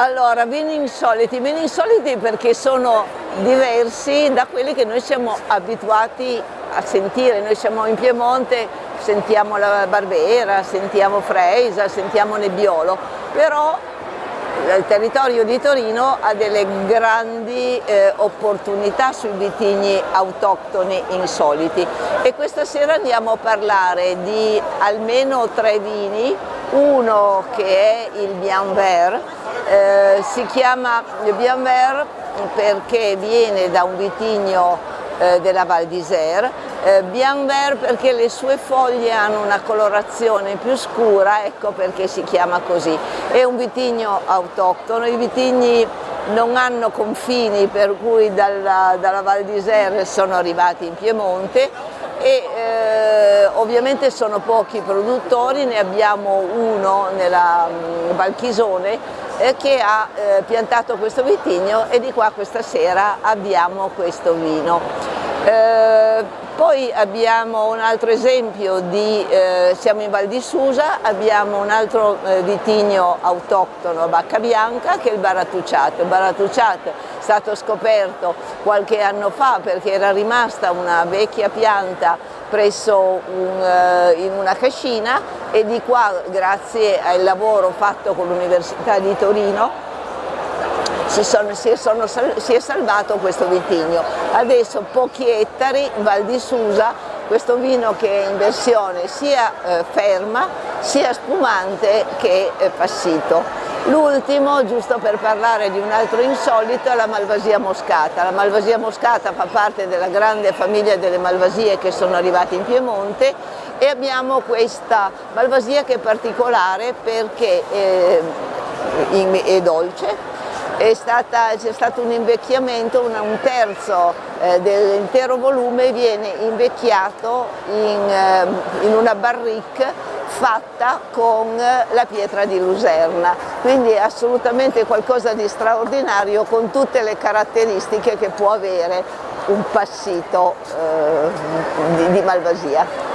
Allora, vini insoliti, vini insoliti perché sono diversi da quelli che noi siamo abituati a sentire, noi siamo in Piemonte, sentiamo la Barbera, sentiamo Freisa, sentiamo Nebbiolo, però il territorio di Torino ha delle grandi eh, opportunità sui vitigni autoctoni insoliti. E questa sera andiamo a parlare di almeno tre vini, uno che è il Bian Vert, eh, si chiama Bian Vert perché viene da un vitigno eh, della Val d'Isère, eh, Vert perché le sue foglie hanno una colorazione più scura, ecco perché si chiama così. È un vitigno autoctono, i vitigni non hanno confini per cui dalla, dalla Val d'Isère sono arrivati in Piemonte e eh, ovviamente sono pochi produttori, ne abbiamo uno nella um, Valchisone eh, che ha eh, piantato questo vitigno e di qua questa sera abbiamo questo vino. Eh, poi abbiamo un altro esempio di, eh, siamo in Val di Susa, abbiamo un altro eh, vitigno autoctono a Bacca Bianca che è il Baratucciato. Il Baratucciato è stato scoperto qualche anno fa perché era rimasta una vecchia pianta presso un, eh, in una cascina e di qua grazie al lavoro fatto con l'Università di Torino si, sono, si, sono, si, è salvato questo vitigno. Adesso pochi ettari, Val di Susa, questo vino che è in versione sia eh, ferma, sia spumante che eh, passito. L'ultimo, giusto per parlare di un altro insolito, è la Malvasia moscata. La Malvasia moscata fa parte della grande famiglia delle Malvasie che sono arrivate in Piemonte e abbiamo questa Malvasia che è particolare perché eh, è dolce, c'è stato un invecchiamento, un, un terzo eh, dell'intero volume viene invecchiato in, eh, in una barrique fatta con la pietra di Luserna, quindi è assolutamente qualcosa di straordinario con tutte le caratteristiche che può avere un passito eh, di, di Malvasia.